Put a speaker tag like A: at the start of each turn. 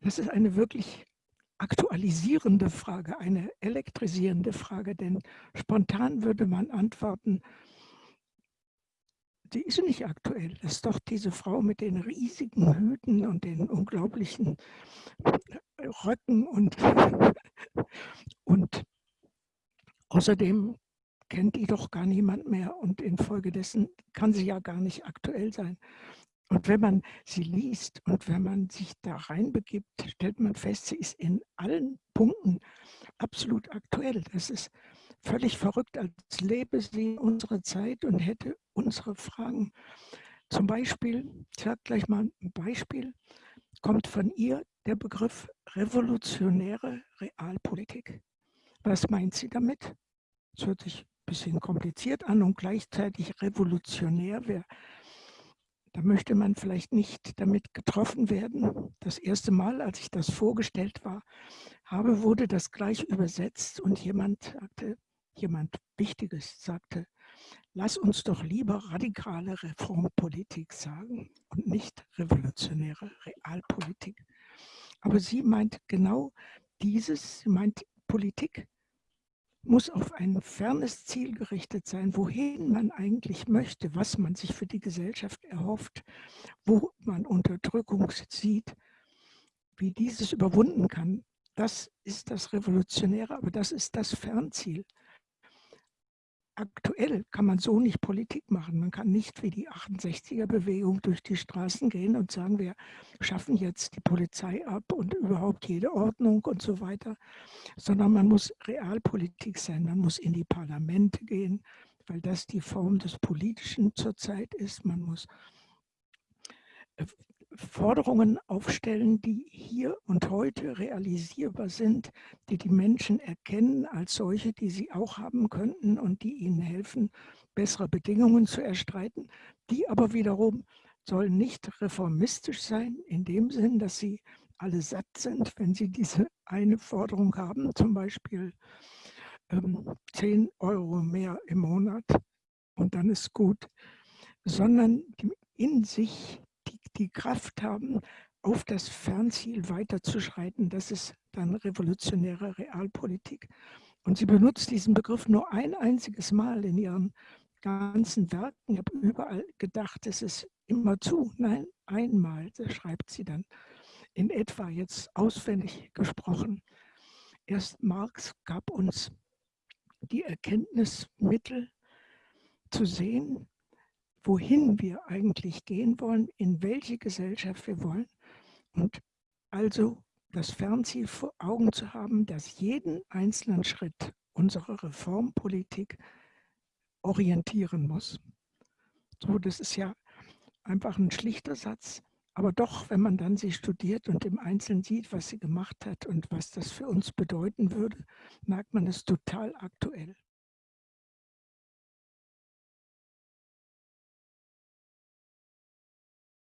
A: Das ist eine wirklich aktualisierende Frage, eine elektrisierende Frage, denn spontan würde man antworten, die ist nicht aktuell. Das ist doch diese Frau mit den riesigen Hüten und den unglaublichen Röcken und, und außerdem kennt die doch gar niemand mehr und infolgedessen kann sie ja gar nicht aktuell sein. Und wenn man sie liest und wenn man sich da reinbegibt, stellt man fest, sie ist in allen Punkten absolut aktuell. Das ist völlig verrückt, als lebe sie in unserer Zeit und hätte unsere Fragen. Zum Beispiel, ich sage gleich mal ein Beispiel, kommt von ihr der Begriff revolutionäre Realpolitik. Was meint sie damit? Das hört sich ein bisschen kompliziert an und gleichzeitig revolutionär. Wer da möchte man vielleicht nicht damit getroffen werden. Das erste Mal, als ich das vorgestellt war, habe, wurde das gleich übersetzt und jemand sagte, jemand Wichtiges sagte, lass uns doch lieber radikale Reformpolitik sagen und nicht revolutionäre Realpolitik. Aber sie meint genau dieses, sie meint Politik muss auf ein fernes Ziel gerichtet sein, wohin man eigentlich möchte, was man sich für die Gesellschaft erhofft, wo man Unterdrückung sieht, wie dieses überwunden kann. Das ist das Revolutionäre, aber das ist das Fernziel aktuell kann man so nicht Politik machen. Man kann nicht wie die 68er-Bewegung durch die Straßen gehen und sagen, wir schaffen jetzt die Polizei ab und überhaupt jede Ordnung und so weiter, sondern man muss Realpolitik sein. Man muss in die Parlamente gehen, weil das die Form des Politischen zurzeit ist. Man muss äh, Forderungen aufstellen, die hier und heute realisierbar sind, die die Menschen erkennen als solche, die sie auch haben könnten und die ihnen helfen, bessere Bedingungen zu erstreiten. Die aber wiederum sollen nicht reformistisch sein, in dem Sinn, dass sie alle satt sind, wenn sie diese eine Forderung haben, zum Beispiel ähm, 10 Euro mehr im Monat und dann ist gut, sondern in sich die Kraft haben, auf das Fernziel weiterzuschreiten. Das ist dann revolutionäre Realpolitik. Und sie benutzt diesen Begriff nur ein einziges Mal in ihren ganzen Werken. Ich habe überall gedacht, es ist immer zu. Nein, einmal, das schreibt sie dann in etwa jetzt auswendig gesprochen. Erst Marx gab uns die Erkenntnismittel zu sehen, wohin wir eigentlich gehen wollen, in welche Gesellschaft wir wollen und also das Fernziel vor Augen zu haben, dass jeden einzelnen Schritt unsere Reformpolitik orientieren muss. So, das ist ja einfach ein schlichter Satz, aber doch, wenn man dann sie studiert und im Einzelnen sieht, was sie gemacht hat und was das für uns bedeuten würde, merkt man es total aktuell.